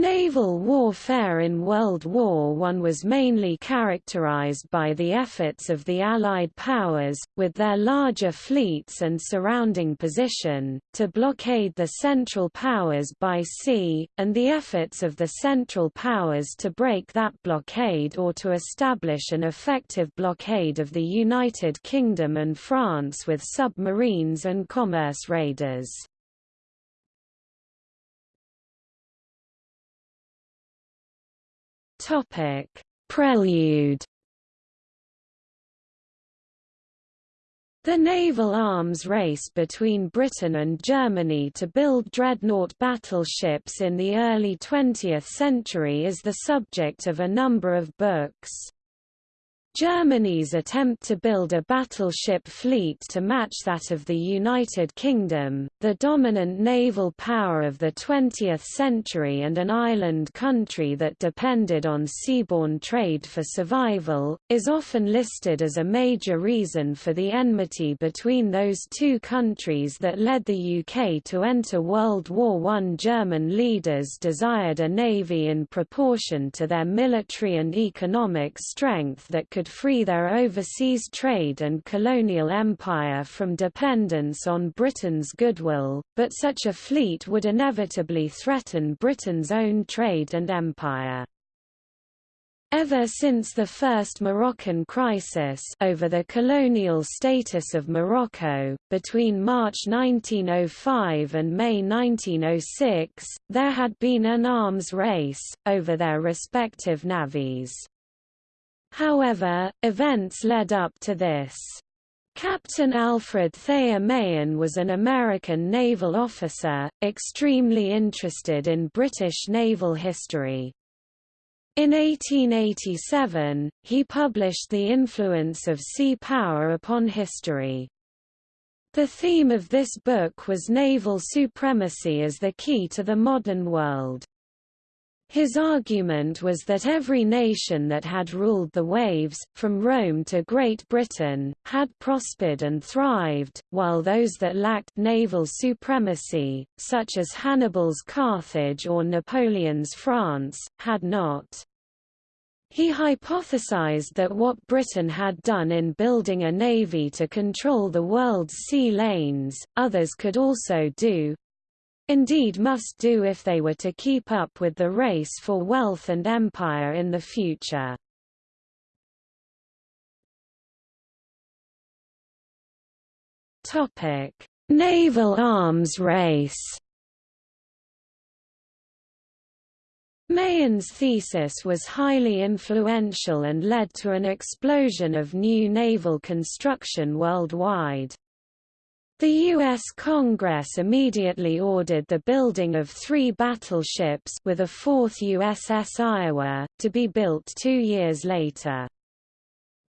Naval warfare in World War I was mainly characterized by the efforts of the Allied powers, with their larger fleets and surrounding position, to blockade the Central Powers by sea, and the efforts of the Central Powers to break that blockade or to establish an effective blockade of the United Kingdom and France with submarines and commerce raiders. Topic: Prelude. The naval arms race between Britain and Germany to build dreadnought battleships in the early 20th century is the subject of a number of books. Germany's attempt to build a battleship fleet to match that of the United Kingdom, the dominant naval power of the 20th century and an island country that depended on seaborne trade for survival, is often listed as a major reason for the enmity between those two countries that led the UK to enter World War I. German leaders desired a navy in proportion to their military and economic strength that could free their overseas trade and colonial empire from dependence on Britain's goodwill, but such a fleet would inevitably threaten Britain's own trade and empire. Ever since the First Moroccan Crisis over the colonial status of Morocco, between March 1905 and May 1906, there had been an arms race, over their respective navies. However, events led up to this. Captain Alfred Thayer Mahan was an American naval officer, extremely interested in British naval history. In 1887, he published The Influence of Sea Power upon History. The theme of this book was naval supremacy as the key to the modern world. His argument was that every nation that had ruled the waves, from Rome to Great Britain, had prospered and thrived, while those that lacked naval supremacy, such as Hannibal's Carthage or Napoleon's France, had not. He hypothesized that what Britain had done in building a navy to control the world's sea lanes, others could also do, indeed must do if they were to keep up with the race for wealth and empire in the future. Topic: Naval arms race. Mahan's thesis was highly influential and led to an explosion of new naval construction worldwide. The U.S. Congress immediately ordered the building of three battleships with a fourth USS Iowa, to be built two years later.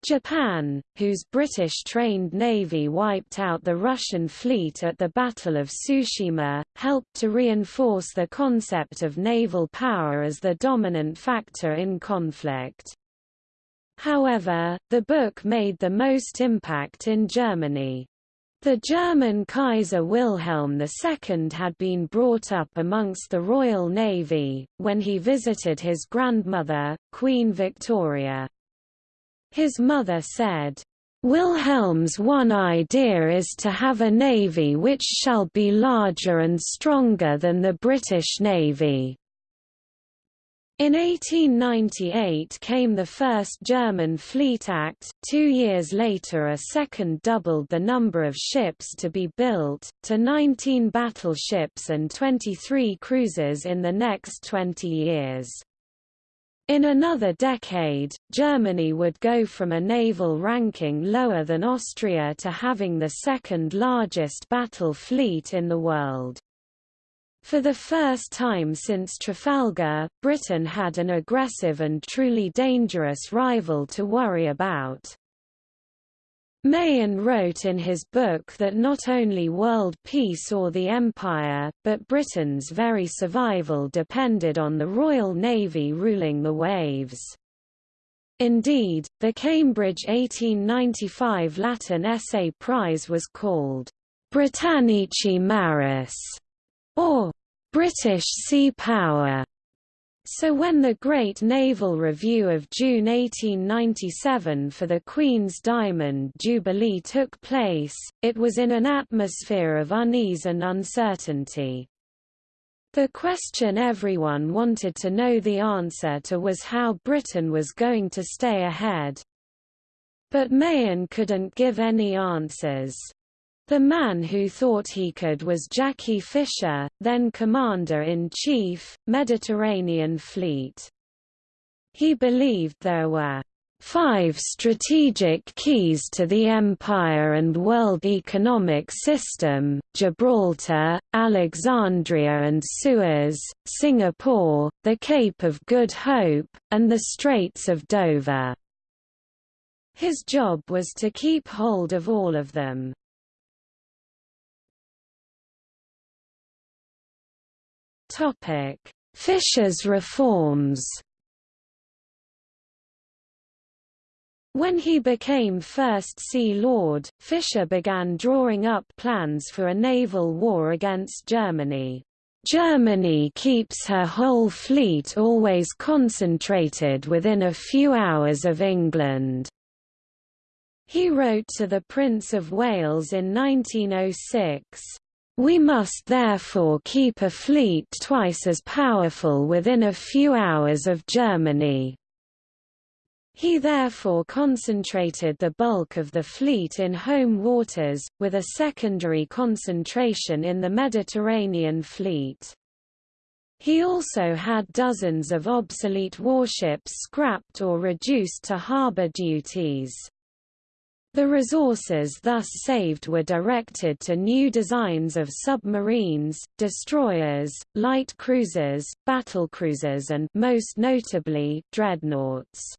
Japan, whose British-trained navy wiped out the Russian fleet at the Battle of Tsushima, helped to reinforce the concept of naval power as the dominant factor in conflict. However, the book made the most impact in Germany. The German Kaiser Wilhelm II had been brought up amongst the Royal Navy, when he visited his grandmother, Queen Victoria. His mother said, Wilhelm's one idea is to have a navy which shall be larger and stronger than the British Navy. In 1898 came the first German Fleet Act, two years later a second doubled the number of ships to be built, to 19 battleships and 23 cruisers in the next 20 years. In another decade, Germany would go from a naval ranking lower than Austria to having the second largest battle fleet in the world. For the first time since Trafalgar, Britain had an aggressive and truly dangerous rival to worry about. Mahan wrote in his book that not only world peace or the empire, but Britain's very survival depended on the Royal Navy ruling the waves. Indeed, the Cambridge 1895 Latin essay prize was called Britannici Maris or British sea power. So when the Great Naval Review of June 1897 for the Queen's Diamond Jubilee took place, it was in an atmosphere of unease and uncertainty. The question everyone wanted to know the answer to was how Britain was going to stay ahead. But Mahan couldn't give any answers. The man who thought he could was Jackie Fisher, then Commander-in-Chief, Mediterranean Fleet. He believed there were five strategic keys to the empire and world economic system, Gibraltar, Alexandria and Suez, Singapore, the Cape of Good Hope, and the Straits of Dover. His job was to keep hold of all of them. Fisher's reforms When he became First Sea Lord, Fisher began drawing up plans for a naval war against Germany. Germany keeps her whole fleet always concentrated within a few hours of England. He wrote to the Prince of Wales in 1906, we must therefore keep a fleet twice as powerful within a few hours of Germany. He therefore concentrated the bulk of the fleet in home waters, with a secondary concentration in the Mediterranean fleet. He also had dozens of obsolete warships scrapped or reduced to harbour duties. The resources thus saved were directed to new designs of submarines, destroyers, light cruisers, battlecruisers and most notably, dreadnoughts.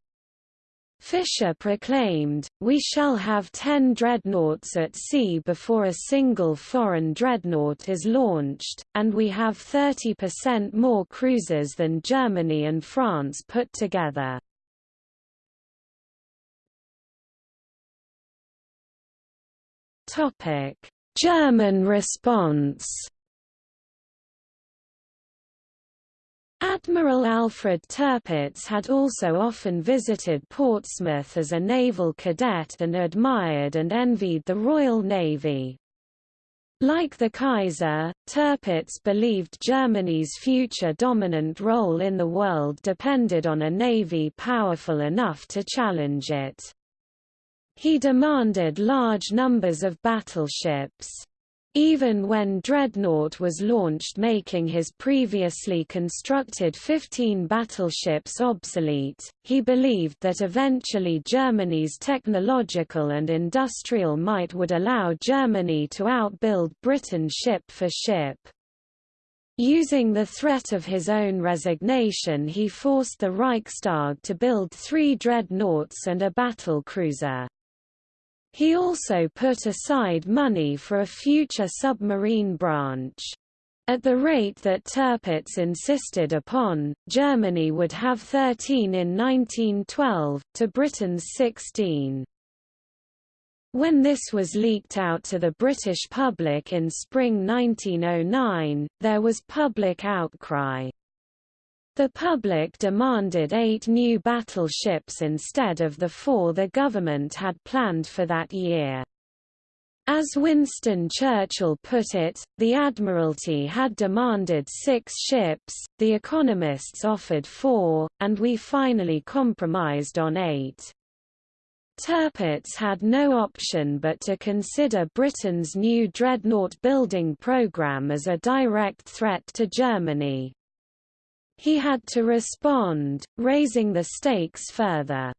Fisher proclaimed, we shall have ten dreadnoughts at sea before a single foreign dreadnought is launched, and we have 30% more cruisers than Germany and France put together. Topic: German response. Admiral Alfred Tirpitz had also often visited Portsmouth as a naval cadet and admired and envied the Royal Navy. Like the Kaiser, Tirpitz believed Germany's future dominant role in the world depended on a navy powerful enough to challenge it. He demanded large numbers of battleships. Even when Dreadnought was launched making his previously constructed 15 battleships obsolete, he believed that eventually Germany's technological and industrial might would allow Germany to outbuild Britain ship for ship. Using the threat of his own resignation he forced the Reichstag to build three dreadnoughts and a battle cruiser. He also put aside money for a future submarine branch. At the rate that Tirpitz insisted upon, Germany would have 13 in 1912, to Britain's 16. When this was leaked out to the British public in spring 1909, there was public outcry. The public demanded eight new battleships instead of the four the government had planned for that year. As Winston Churchill put it, the Admiralty had demanded six ships, the economists offered four, and we finally compromised on eight. Tirpitz had no option but to consider Britain's new dreadnought building programme as a direct threat to Germany. He had to respond, raising the stakes further.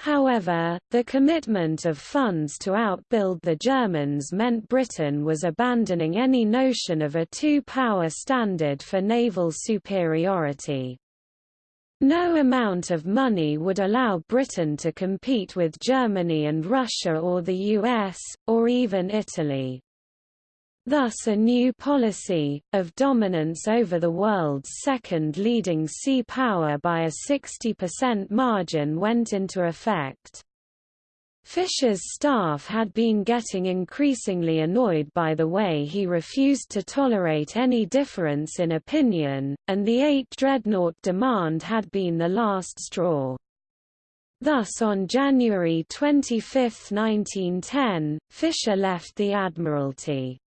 However, the commitment of funds to outbuild the Germans meant Britain was abandoning any notion of a two-power standard for naval superiority. No amount of money would allow Britain to compete with Germany and Russia or the US, or even Italy. Thus a new policy, of dominance over the world's second leading sea power by a 60% margin went into effect. Fisher's staff had been getting increasingly annoyed by the way he refused to tolerate any difference in opinion, and the 8 dreadnought demand had been the last straw. Thus on January 25, 1910, Fisher left the Admiralty.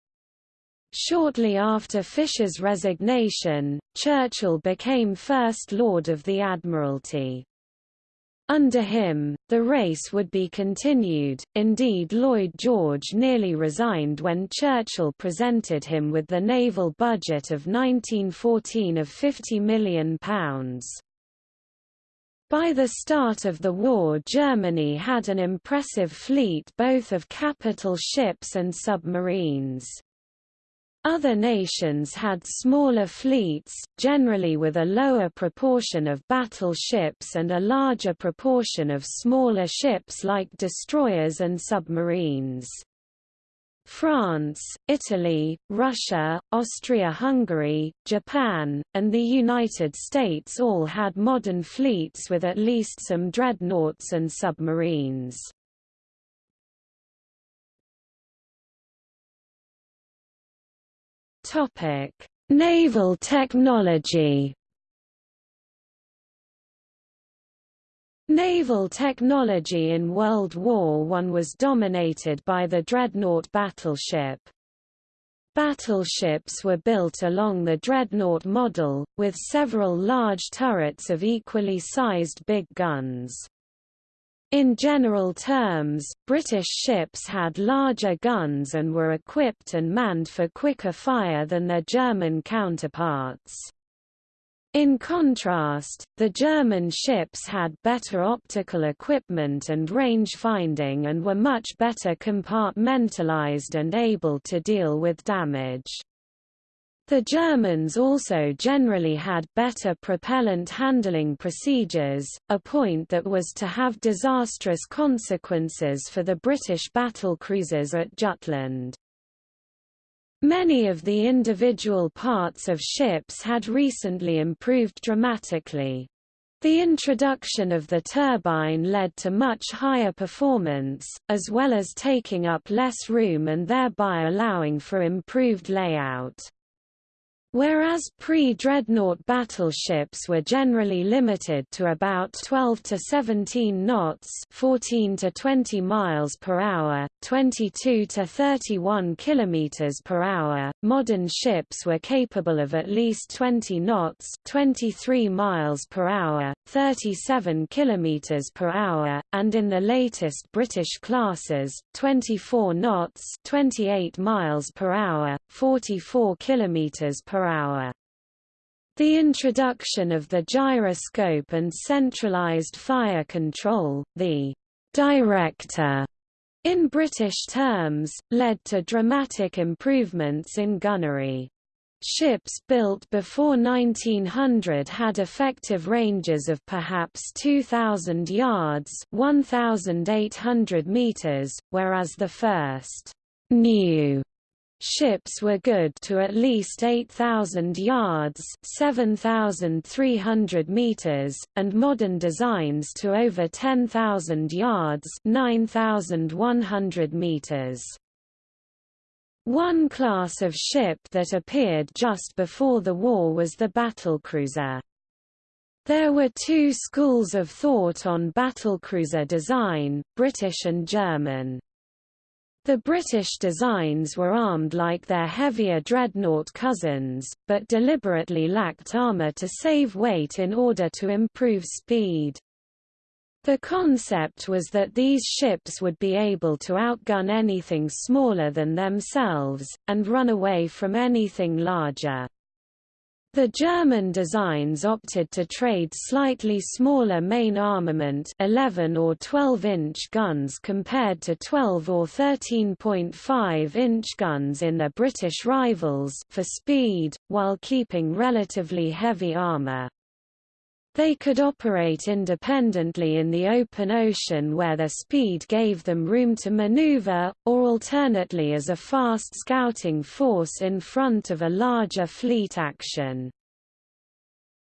Shortly after Fisher's resignation, Churchill became First Lord of the Admiralty. Under him, the race would be continued, indeed Lloyd George nearly resigned when Churchill presented him with the naval budget of 1914 of £50 million. By the start of the war Germany had an impressive fleet both of capital ships and submarines. Other nations had smaller fleets, generally with a lower proportion of battleships and a larger proportion of smaller ships like destroyers and submarines. France, Italy, Russia, Austria-Hungary, Japan, and the United States all had modern fleets with at least some dreadnoughts and submarines. Topic: Naval technology. Naval technology in World War I was dominated by the dreadnought battleship. Battleships were built along the dreadnought model, with several large turrets of equally sized big guns. In general terms, British ships had larger guns and were equipped and manned for quicker fire than their German counterparts. In contrast, the German ships had better optical equipment and range finding and were much better compartmentalized and able to deal with damage. The Germans also generally had better propellant handling procedures, a point that was to have disastrous consequences for the British battlecruisers at Jutland. Many of the individual parts of ships had recently improved dramatically. The introduction of the turbine led to much higher performance, as well as taking up less room and thereby allowing for improved layout. Whereas pre-dreadnought battleships were generally limited to about 12 to 17 knots, 14 to 20 miles per hour, 22 to 31 kilometers per hour, modern ships were capable of at least 20 knots, 23 miles per hour, 37 kilometers per hour, and in the latest British classes, 24 knots, 28 miles per hour, 44 kilometers per hour. The introduction of the gyroscope and centralized fire control, the director in British terms, led to dramatic improvements in gunnery. Ships built before 1900 had effective ranges of perhaps 2,000 yards 1,800 meters, whereas the first new Ships were good to at least 8,000 yards 7,300 meters, and modern designs to over 10,000 yards 9,100 meters. One class of ship that appeared just before the war was the battlecruiser. There were two schools of thought on battlecruiser design, British and German. The British designs were armed like their heavier dreadnought cousins, but deliberately lacked armour to save weight in order to improve speed. The concept was that these ships would be able to outgun anything smaller than themselves, and run away from anything larger. The German designs opted to trade slightly smaller main armament 11 or 12-inch guns compared to 12 or 13.5-inch guns in their British rivals for speed, while keeping relatively heavy armour. They could operate independently in the open ocean where their speed gave them room to maneuver, or alternately as a fast scouting force in front of a larger fleet action.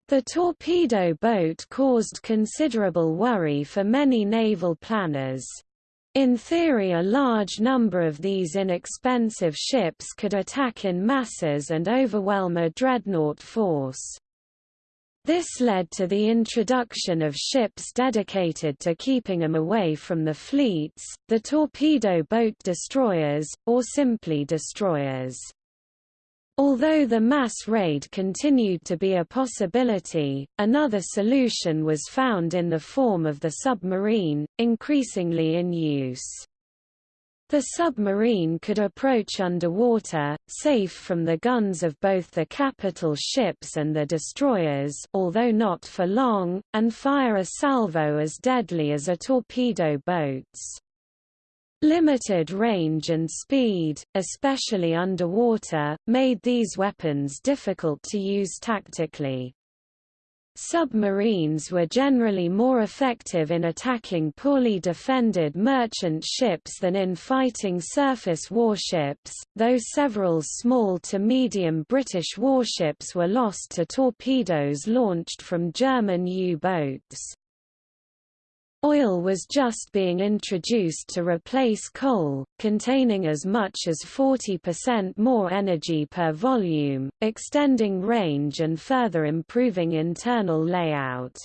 The torpedo boat caused considerable worry for many naval planners. In theory a large number of these inexpensive ships could attack in masses and overwhelm a dreadnought force. This led to the introduction of ships dedicated to keeping them away from the fleets, the torpedo boat destroyers, or simply destroyers. Although the mass raid continued to be a possibility, another solution was found in the form of the submarine, increasingly in use. The submarine could approach underwater, safe from the guns of both the capital ships and the destroyers although not for long, and fire a salvo as deadly as a torpedo boats. Limited range and speed, especially underwater, made these weapons difficult to use tactically. Submarines were generally more effective in attacking poorly defended merchant ships than in fighting surface warships, though several small to medium British warships were lost to torpedoes launched from German U-boats. Oil was just being introduced to replace coal, containing as much as 40% more energy per volume, extending range and further improving internal layout.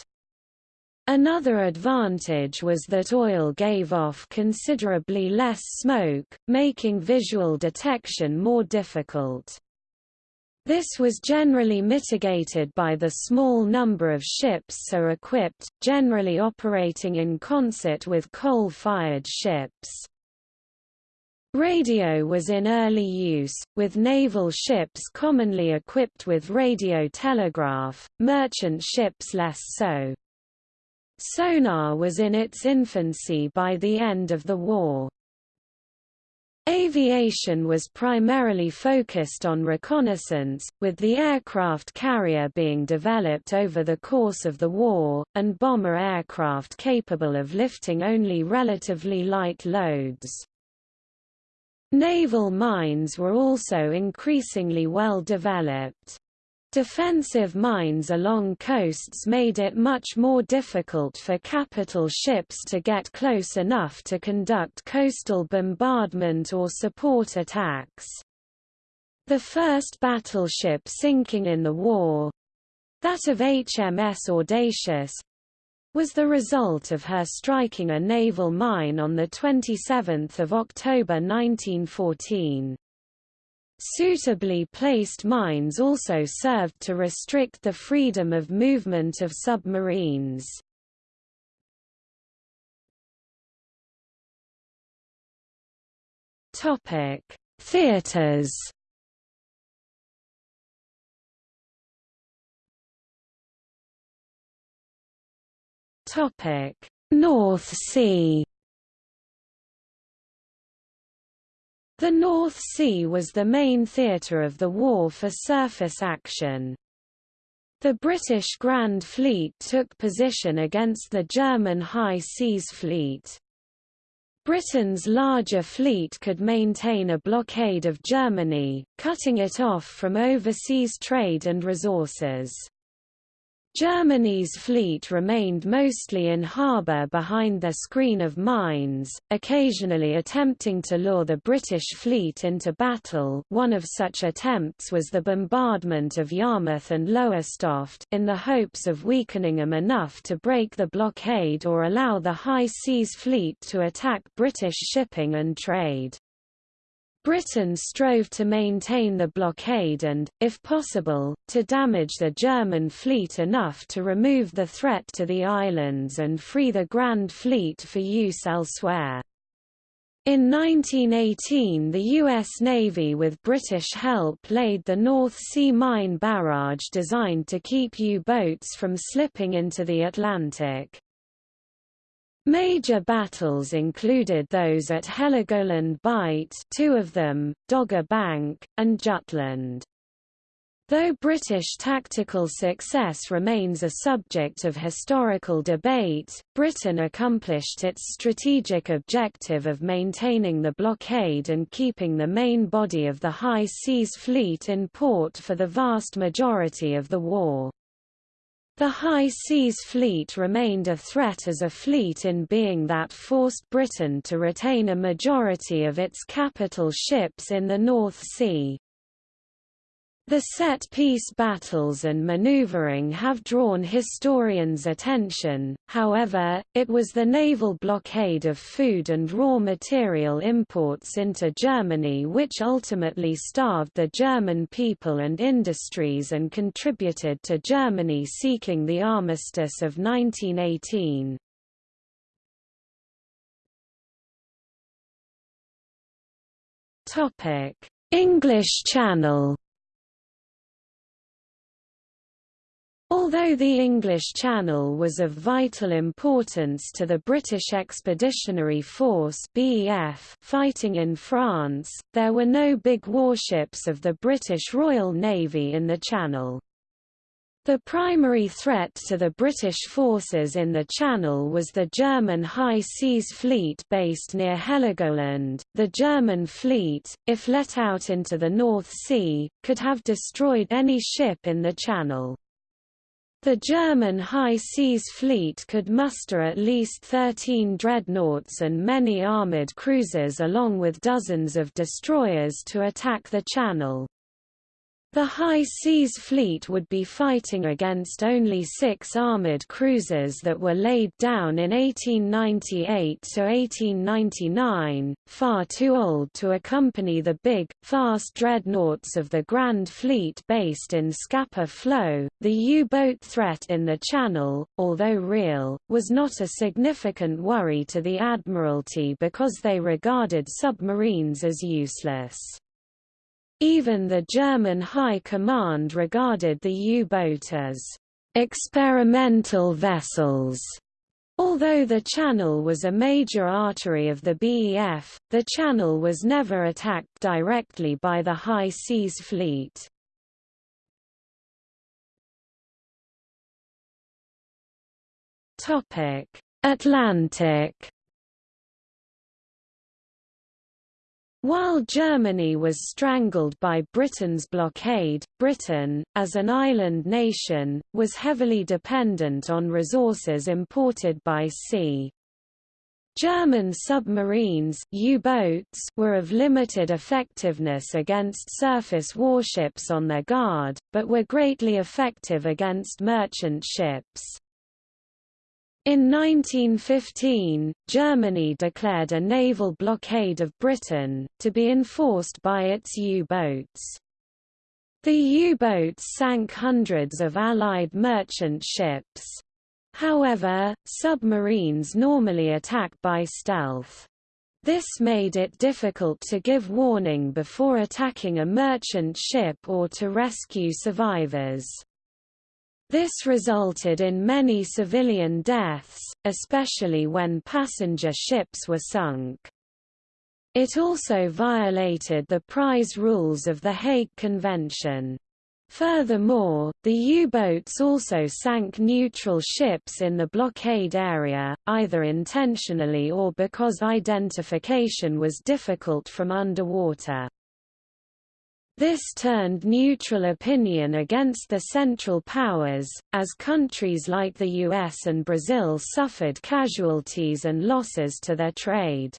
Another advantage was that oil gave off considerably less smoke, making visual detection more difficult. This was generally mitigated by the small number of ships so equipped, generally operating in concert with coal-fired ships. Radio was in early use, with naval ships commonly equipped with radio telegraph, merchant ships less so. Sonar was in its infancy by the end of the war. Aviation was primarily focused on reconnaissance, with the aircraft carrier being developed over the course of the war, and bomber aircraft capable of lifting only relatively light loads. Naval mines were also increasingly well developed. Defensive mines along coasts made it much more difficult for capital ships to get close enough to conduct coastal bombardment or support attacks. The first battleship sinking in the war—that of HMS Audacious, was the result of her striking a naval mine on 27 October 1914. Suitably placed mines also served to restrict the freedom of movement of submarines. Topic: Theaters. Topic: North Sea. The North Sea was the main theatre of the war for surface action. The British Grand Fleet took position against the German High Seas Fleet. Britain's larger fleet could maintain a blockade of Germany, cutting it off from overseas trade and resources. Germany's fleet remained mostly in harbour behind their screen of mines, occasionally attempting to lure the British fleet into battle one of such attempts was the bombardment of Yarmouth and Lowestoft in the hopes of weakening them enough to break the blockade or allow the High Seas Fleet to attack British shipping and trade. Britain strove to maintain the blockade and, if possible, to damage the German fleet enough to remove the threat to the islands and free the Grand Fleet for use elsewhere. In 1918 the U.S. Navy with British help laid the North Sea Mine Barrage designed to keep U-boats from slipping into the Atlantic. Major battles included those at Heligoland Bight two of them, Dogger Bank, and Jutland. Though British tactical success remains a subject of historical debate, Britain accomplished its strategic objective of maintaining the blockade and keeping the main body of the High Seas Fleet in port for the vast majority of the war. The High Seas Fleet remained a threat as a fleet in being that forced Britain to retain a majority of its capital ships in the North Sea. The set-piece battles and maneuvering have drawn historians' attention, however, it was the naval blockade of food and raw material imports into Germany which ultimately starved the German people and industries and contributed to Germany seeking the armistice of 1918. English Channel Although the English Channel was of vital importance to the British Expeditionary Force BEF fighting in France, there were no big warships of the British Royal Navy in the Channel. The primary threat to the British forces in the Channel was the German High Seas Fleet based near Heligoland. The German fleet, if let out into the North Sea, could have destroyed any ship in the Channel. The German High Seas Fleet could muster at least 13 dreadnoughts and many armoured cruisers along with dozens of destroyers to attack the Channel. The High Seas Fleet would be fighting against only six armoured cruisers that were laid down in 1898–1899, far too old to accompany the big, fast dreadnoughts of the Grand Fleet based in Scapa Flow. The U-boat threat in the Channel, although real, was not a significant worry to the Admiralty because they regarded submarines as useless. Even the German High Command regarded the U-boat as experimental vessels. Although the Channel was a major artery of the BEF, the Channel was never attacked directly by the High Seas Fleet. Atlantic While Germany was strangled by Britain's blockade, Britain, as an island nation, was heavily dependent on resources imported by sea. German submarines U-boats were of limited effectiveness against surface warships on their guard, but were greatly effective against merchant ships. In 1915, Germany declared a naval blockade of Britain, to be enforced by its U-boats. The U-boats sank hundreds of Allied merchant ships. However, submarines normally attack by stealth. This made it difficult to give warning before attacking a merchant ship or to rescue survivors. This resulted in many civilian deaths, especially when passenger ships were sunk. It also violated the prize rules of the Hague Convention. Furthermore, the U-boats also sank neutral ships in the blockade area, either intentionally or because identification was difficult from underwater. This turned neutral opinion against the Central Powers, as countries like the US and Brazil suffered casualties and losses to their trade.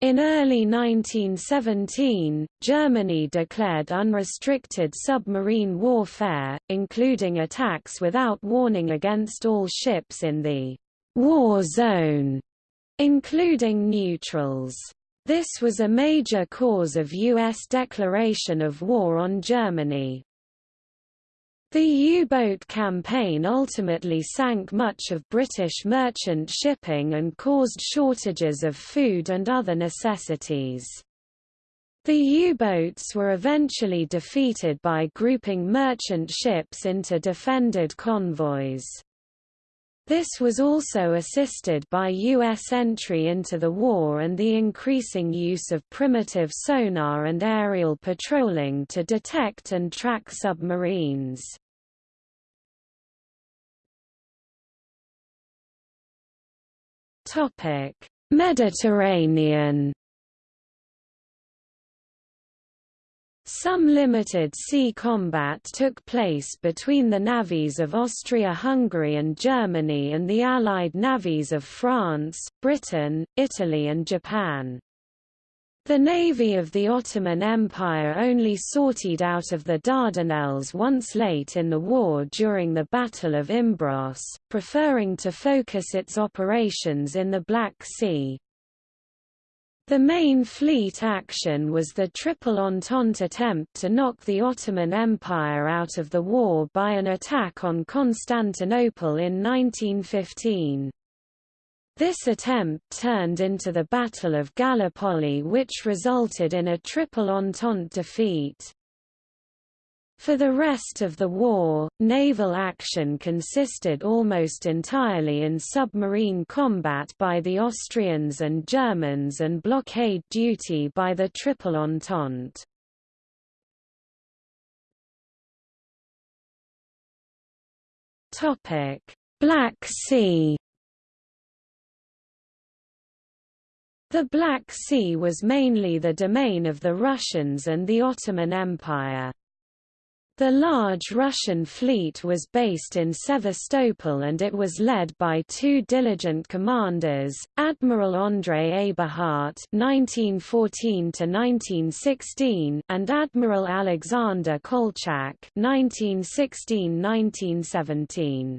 In early 1917, Germany declared unrestricted submarine warfare, including attacks without warning against all ships in the war zone, including neutrals. This was a major cause of U.S. declaration of war on Germany. The U-boat campaign ultimately sank much of British merchant shipping and caused shortages of food and other necessities. The U-boats were eventually defeated by grouping merchant ships into defended convoys. This was also assisted by U.S. entry into the war and the increasing use of primitive sonar and aerial patrolling to detect and track submarines. Mediterranean Some limited sea combat took place between the navies of Austria-Hungary and Germany and the Allied navies of France, Britain, Italy and Japan. The navy of the Ottoman Empire only sortied out of the Dardanelles once late in the war during the Battle of Imbros, preferring to focus its operations in the Black Sea. The main fleet action was the Triple Entente attempt to knock the Ottoman Empire out of the war by an attack on Constantinople in 1915. This attempt turned into the Battle of Gallipoli which resulted in a Triple Entente defeat. For the rest of the war, naval action consisted almost entirely in submarine combat by the Austrians and Germans and blockade duty by the Triple Entente. Black Sea The Black Sea was mainly the domain of the Russians and the Ottoman Empire. The large Russian fleet was based in Sevastopol and it was led by two diligent commanders, Admiral Andrei Eberhardt (1914–1916) and Admiral Alexander Kolchak (1916–1917).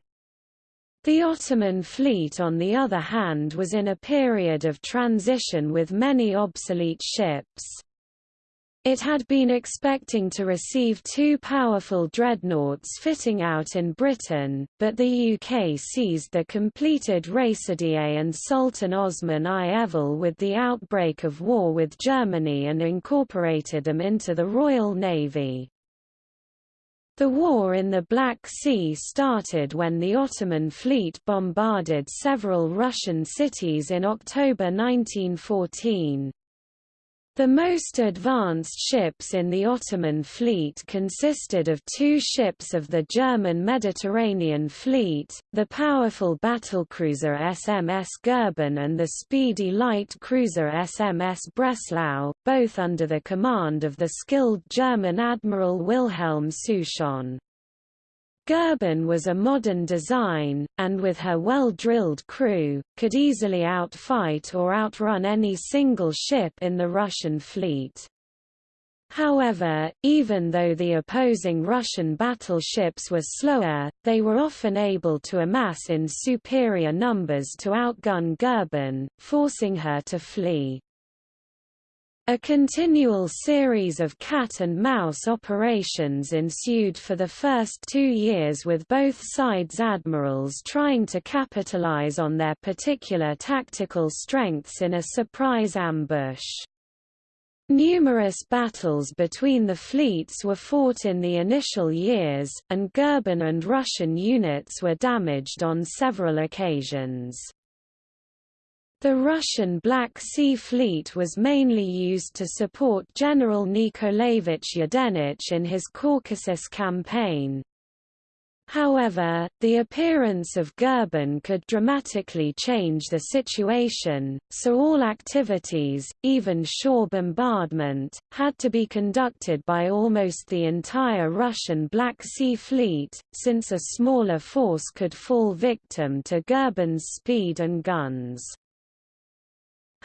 The Ottoman fleet on the other hand was in a period of transition with many obsolete ships. It had been expecting to receive two powerful dreadnoughts fitting out in Britain, but the UK seized the completed Reşadiye and Sultan Osman I Evvel with the outbreak of war with Germany and incorporated them into the Royal Navy. The war in the Black Sea started when the Ottoman fleet bombarded several Russian cities in October 1914. The most advanced ships in the Ottoman fleet consisted of two ships of the German Mediterranean Fleet, the powerful battlecruiser SMS Goeben and the speedy light cruiser SMS Breslau, both under the command of the skilled German Admiral Wilhelm Souchon. Goeben was a modern design, and with her well-drilled crew, could easily outfight or outrun any single ship in the Russian fleet. However, even though the opposing Russian battleships were slower, they were often able to amass in superior numbers to outgun Goeben, forcing her to flee. A continual series of cat-and-mouse operations ensued for the first two years with both sides' admirals trying to capitalize on their particular tactical strengths in a surprise ambush. Numerous battles between the fleets were fought in the initial years, and Goeben and Russian units were damaged on several occasions. The Russian Black Sea Fleet was mainly used to support General Nikolaevich Yudenich in his Caucasus campaign. However, the appearance of Goeben could dramatically change the situation, so all activities, even shore bombardment, had to be conducted by almost the entire Russian Black Sea Fleet, since a smaller force could fall victim to Goeben's speed and guns.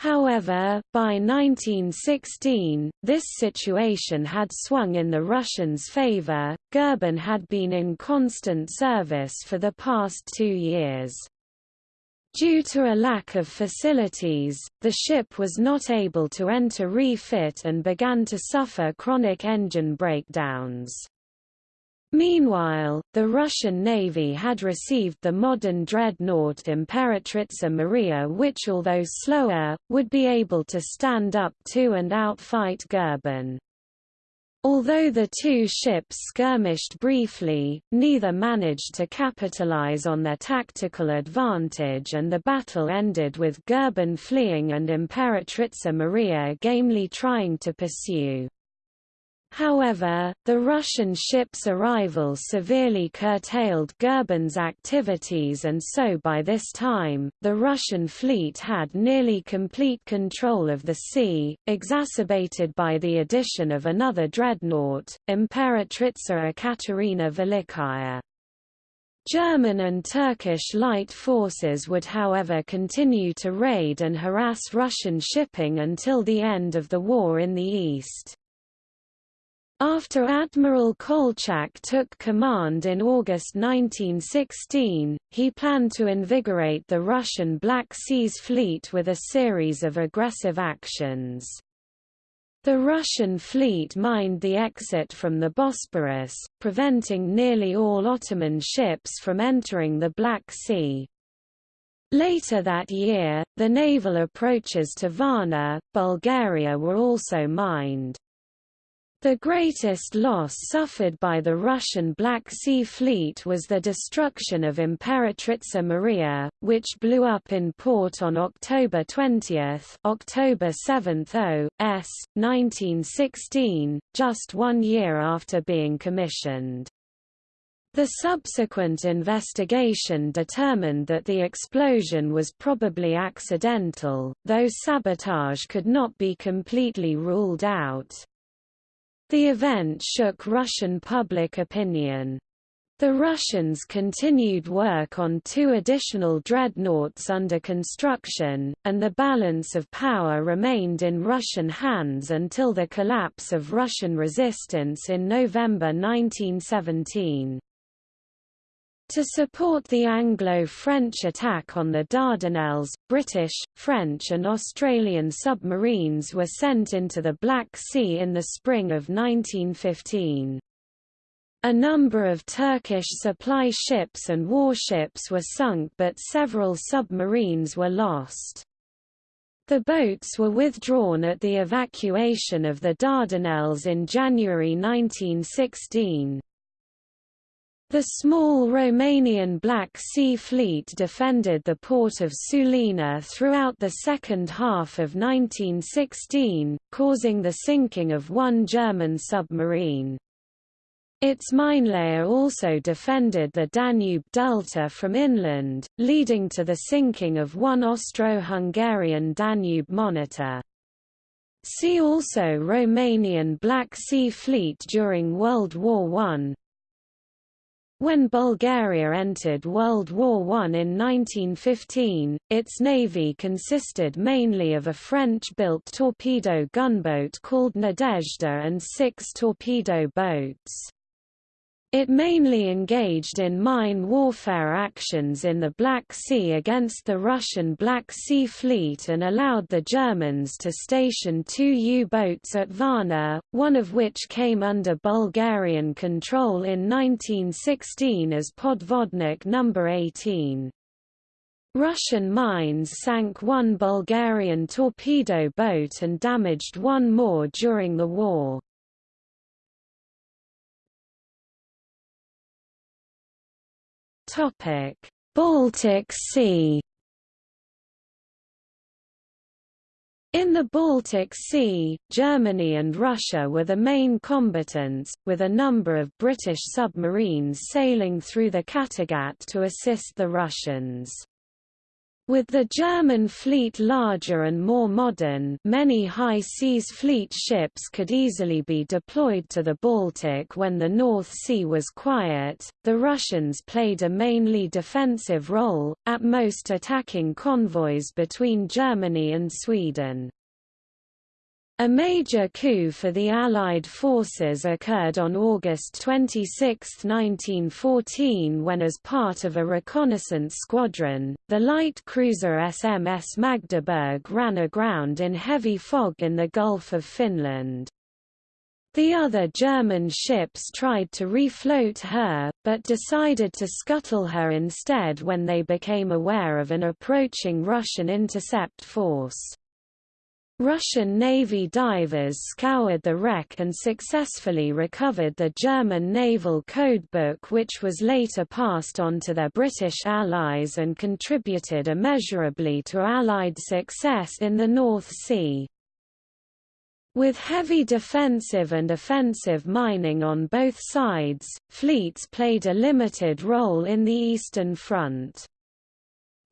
However, by 1916, this situation had swung in the Russians' favor. Goeben had been in constant service for the past two years. Due to a lack of facilities, the ship was not able to enter refit and began to suffer chronic engine breakdowns. Meanwhile, the Russian Navy had received the modern dreadnought Imperatrica Maria which although slower, would be able to stand up to and outfight Goeben. Although the two ships skirmished briefly, neither managed to capitalize on their tactical advantage and the battle ended with Goeben fleeing and Imperatrica Maria gamely trying to pursue. However, the Russian ship's arrival severely curtailed Goeben's activities and so by this time, the Russian fleet had nearly complete control of the sea, exacerbated by the addition of another dreadnought, Imperatrica Ekaterina Velikaya. German and Turkish light forces would however continue to raid and harass Russian shipping until the end of the war in the east. After Admiral Kolchak took command in August 1916, he planned to invigorate the Russian Black Seas Fleet with a series of aggressive actions. The Russian fleet mined the exit from the Bosporus, preventing nearly all Ottoman ships from entering the Black Sea. Later that year, the naval approaches to Varna, Bulgaria were also mined. The greatest loss suffered by the Russian Black Sea Fleet was the destruction of Imperatritsa Mariya, which blew up in port on October 20 October 7 s. 1916, just one year after being commissioned. The subsequent investigation determined that the explosion was probably accidental, though sabotage could not be completely ruled out. The event shook Russian public opinion. The Russians continued work on two additional dreadnoughts under construction, and the balance of power remained in Russian hands until the collapse of Russian resistance in November 1917. To support the Anglo-French attack on the Dardanelles, British, French and Australian submarines were sent into the Black Sea in the spring of 1915. A number of Turkish supply ships and warships were sunk but several submarines were lost. The boats were withdrawn at the evacuation of the Dardanelles in January 1916. The small Romanian Black Sea Fleet defended the port of Sulina throughout the second half of 1916, causing the sinking of one German submarine. Its minelayer also defended the Danube Delta from inland, leading to the sinking of one Austro-Hungarian Danube monitor. See also Romanian Black Sea Fleet during World War I, when Bulgaria entered World War I in 1915, its navy consisted mainly of a French-built torpedo gunboat called Nadezhda and six torpedo boats. It mainly engaged in mine warfare actions in the Black Sea against the Russian Black Sea Fleet and allowed the Germans to station two U-boats at Varna, one of which came under Bulgarian control in 1916 as Podvodnik No. 18. Russian mines sank one Bulgarian torpedo boat and damaged one more during the war. Topic: Baltic Sea. In the Baltic Sea, Germany and Russia were the main combatants, with a number of British submarines sailing through the Kattegat to assist the Russians. With the German fleet larger and more modern many high seas fleet ships could easily be deployed to the Baltic when the North Sea was quiet, the Russians played a mainly defensive role, at most attacking convoys between Germany and Sweden. A major coup for the Allied forces occurred on August 26, 1914 when as part of a reconnaissance squadron, the light cruiser SMS Magdeburg ran aground in heavy fog in the Gulf of Finland. The other German ships tried to refloat her, but decided to scuttle her instead when they became aware of an approaching Russian intercept force. Russian Navy divers scoured the wreck and successfully recovered the German naval codebook which was later passed on to their British allies and contributed immeasurably to Allied success in the North Sea. With heavy defensive and offensive mining on both sides, fleets played a limited role in the Eastern Front.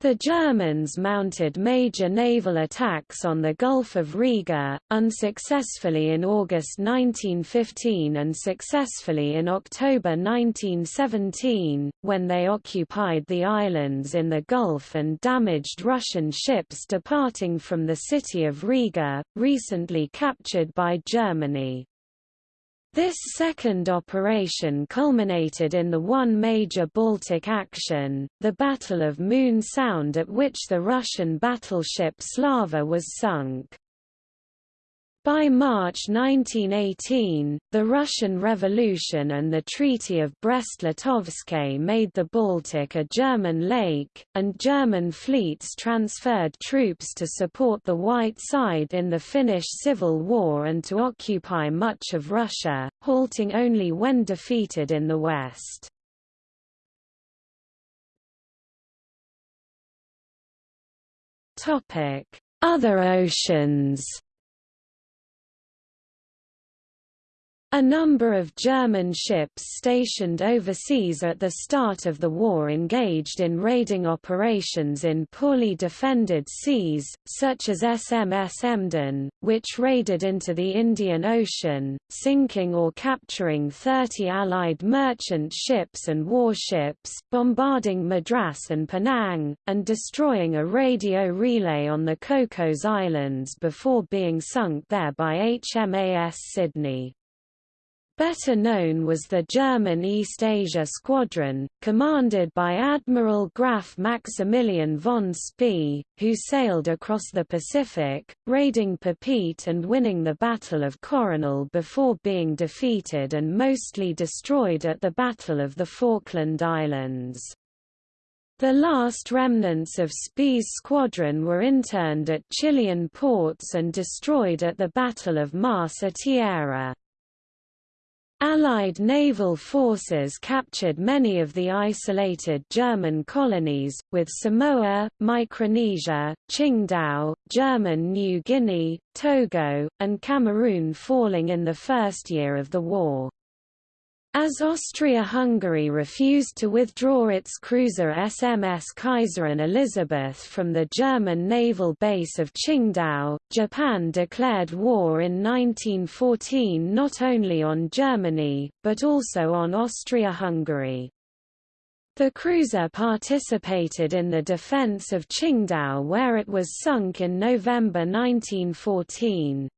The Germans mounted major naval attacks on the Gulf of Riga, unsuccessfully in August 1915 and successfully in October 1917, when they occupied the islands in the Gulf and damaged Russian ships departing from the city of Riga, recently captured by Germany. This second operation culminated in the one major Baltic action, the Battle of Moon Sound at which the Russian battleship Slava was sunk. By March 1918, the Russian Revolution and the Treaty of Brest-Litovsk made the Baltic a German lake, and German fleets transferred troops to support the White Side in the Finnish Civil War and to occupy much of Russia, halting only when defeated in the west. Other oceans A number of German ships stationed overseas at the start of the war engaged in raiding operations in poorly defended seas, such as SMS Emden, which raided into the Indian Ocean, sinking or capturing 30 Allied merchant ships and warships, bombarding Madras and Penang, and destroying a radio relay on the Cocos Islands before being sunk there by HMAS Sydney. Better known was the German East Asia Squadron, commanded by Admiral Graf Maximilian von Spee, who sailed across the Pacific, raiding Papeete and winning the Battle of Coronel before being defeated and mostly destroyed at the Battle of the Falkland Islands. The last remnants of Spee's squadron were interned at Chilean ports and destroyed at the Battle of Más a Tierra. Allied naval forces captured many of the isolated German colonies, with Samoa, Micronesia, Qingdao, German New Guinea, Togo, and Cameroon falling in the first year of the war. As Austria-Hungary refused to withdraw its cruiser SMS Kaiserin Elisabeth from the German naval base of Qingdao, Japan declared war in 1914 not only on Germany, but also on Austria-Hungary. The cruiser participated in the defense of Qingdao where it was sunk in November 1914.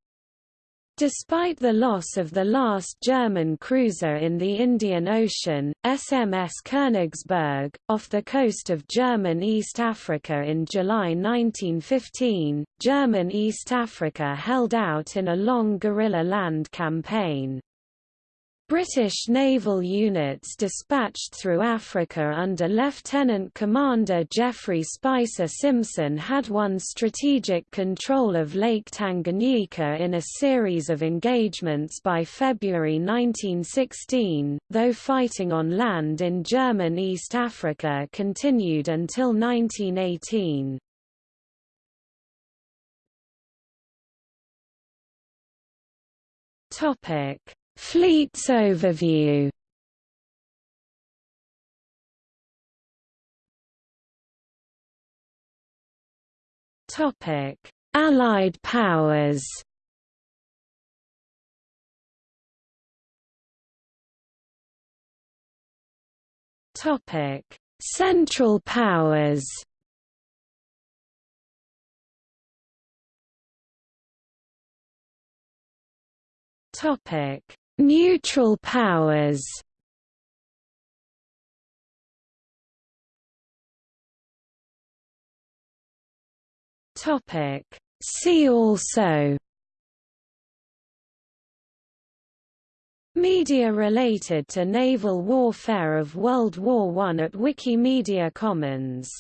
Despite the loss of the last German cruiser in the Indian Ocean, SMS Königsberg, off the coast of German East Africa in July 1915, German East Africa held out in a long guerrilla land campaign. British naval units dispatched through Africa under Lieutenant Commander Geoffrey Spicer Simpson had won strategic control of Lake Tanganyika in a series of engagements by February 1916, though fighting on land in German East Africa continued until 1918. Topic Fleets overview Topic: Allied powers. Topic: Central powers. Topic: Neutral powers. Topic. See also. Media related to naval warfare of World War I at Wikimedia Commons